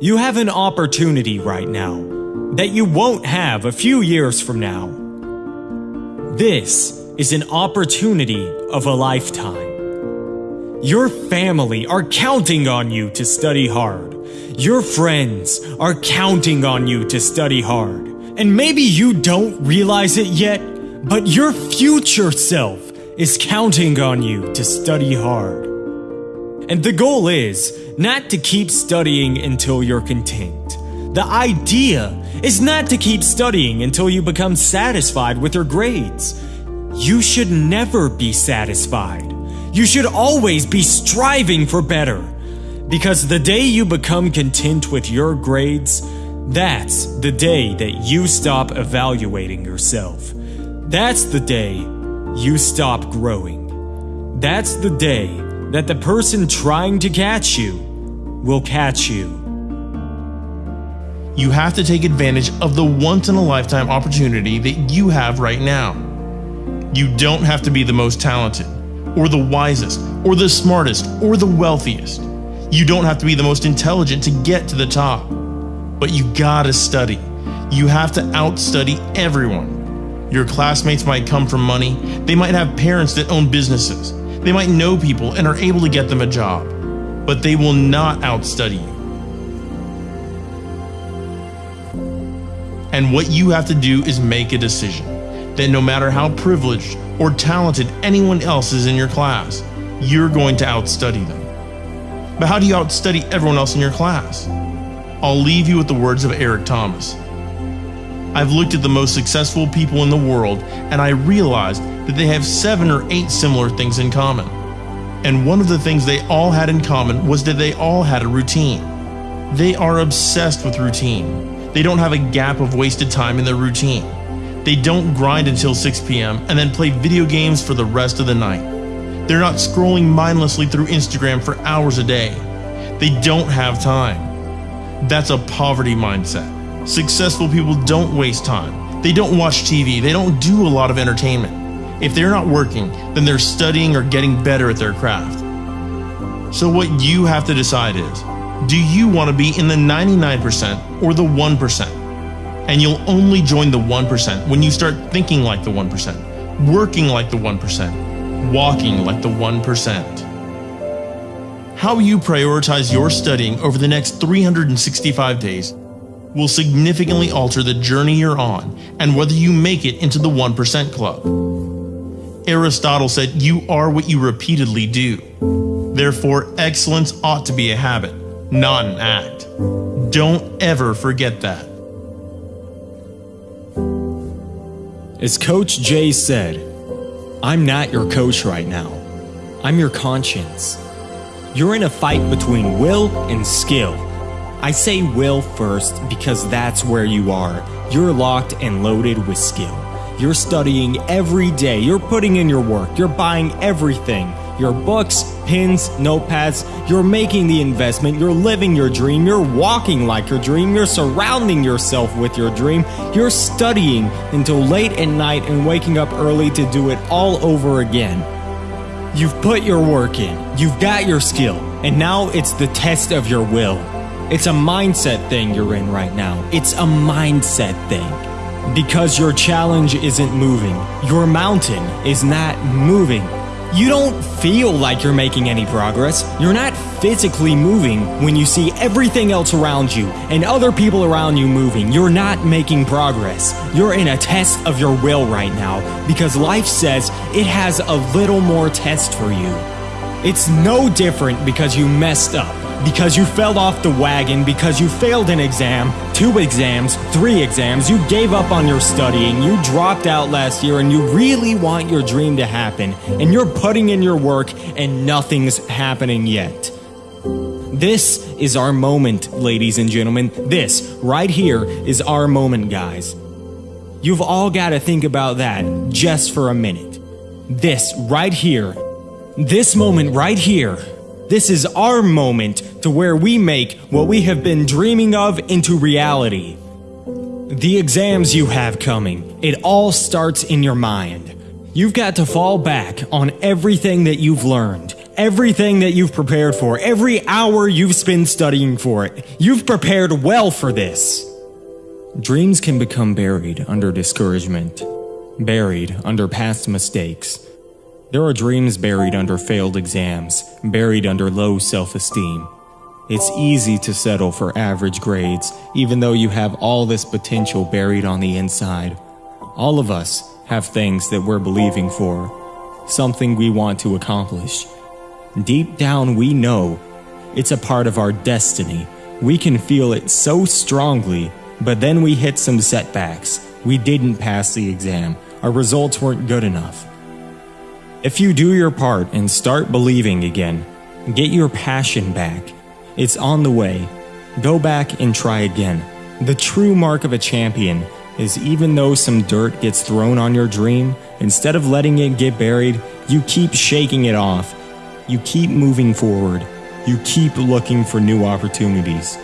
You have an opportunity right now that you won't have a few years from now. This is an opportunity of a lifetime. Your family are counting on you to study hard. Your friends are counting on you to study hard. And maybe you don't realize it yet, but your future self is counting on you to study hard. And the goal is not to keep studying until you're content. The idea is not to keep studying until you become satisfied with your grades. You should never be satisfied. You should always be striving for better. Because the day you become content with your grades, that's the day that you stop evaluating yourself. That's the day you stop growing. That's the day that the person trying to catch you will catch you. You have to take advantage of the once in a lifetime opportunity that you have right now. You don't have to be the most talented, or the wisest, or the smartest, or the wealthiest. You don't have to be the most intelligent to get to the top. But you gotta study. You have to outstudy everyone. Your classmates might come from money, they might have parents that own businesses, they might know people and are able to get them a job, but they will not outstudy you. And what you have to do is make a decision that no matter how privileged or talented anyone else is in your class, you're going to outstudy them. But how do you outstudy everyone else in your class? I'll leave you with the words of Eric Thomas. I've looked at the most successful people in the world and I realized that they have seven or eight similar things in common. And one of the things they all had in common was that they all had a routine. They are obsessed with routine. They don't have a gap of wasted time in their routine. They don't grind until 6 p.m. and then play video games for the rest of the night. They're not scrolling mindlessly through Instagram for hours a day. They don't have time. That's a poverty mindset. Successful people don't waste time. They don't watch TV. They don't do a lot of entertainment. If they're not working, then they're studying or getting better at their craft. So, what you have to decide is do you want to be in the 99% or the 1%? And you'll only join the 1% when you start thinking like the 1%, working like the 1%, walking like the 1%. How you prioritize your studying over the next 365 days will significantly alter the journey you're on and whether you make it into the 1% club. Aristotle said, You are what you repeatedly do. Therefore, excellence ought to be a habit, not an act. Don't ever forget that. As Coach Jay said, I'm not your coach right now. I'm your conscience. You're in a fight between will and skill I say will first because that's where you are. You're locked and loaded with skill. You're studying every day. You're putting in your work. You're buying everything. Your books, pens, notepads. You're making the investment. You're living your dream. You're walking like your dream. You're surrounding yourself with your dream. You're studying until late at night and waking up early to do it all over again. You've put your work in. You've got your skill. And now it's the test of your will. It's a mindset thing you're in right now. It's a mindset thing. Because your challenge isn't moving, your mountain is not moving. You don't feel like you're making any progress. You're not physically moving when you see everything else around you and other people around you moving. You're not making progress. You're in a test of your will right now because life says it has a little more test for you. It's no different because you messed up because you fell off the wagon, because you failed an exam, two exams, three exams, you gave up on your studying, you dropped out last year, and you really want your dream to happen, and you're putting in your work, and nothing's happening yet. This is our moment, ladies and gentlemen. This, right here, is our moment, guys. You've all got to think about that just for a minute. This, right here, this moment right here this is our moment to where we make what we have been dreaming of into reality. The exams you have coming, it all starts in your mind. You've got to fall back on everything that you've learned, everything that you've prepared for, every hour you've spent studying for it. You've prepared well for this. Dreams can become buried under discouragement, buried under past mistakes. There are dreams buried under failed exams, buried under low self esteem. It's easy to settle for average grades, even though you have all this potential buried on the inside. All of us have things that we're believing for, something we want to accomplish. Deep down, we know it's a part of our destiny. We can feel it so strongly but then we hit some setbacks. We didn't pass the exam. Our results weren't good enough. If you do your part and start believing again, get your passion back. It's on the way. Go back and try again. The true mark of a champion is even though some dirt gets thrown on your dream, instead of letting it get buried, you keep shaking it off. You keep moving forward. You keep looking for new opportunities.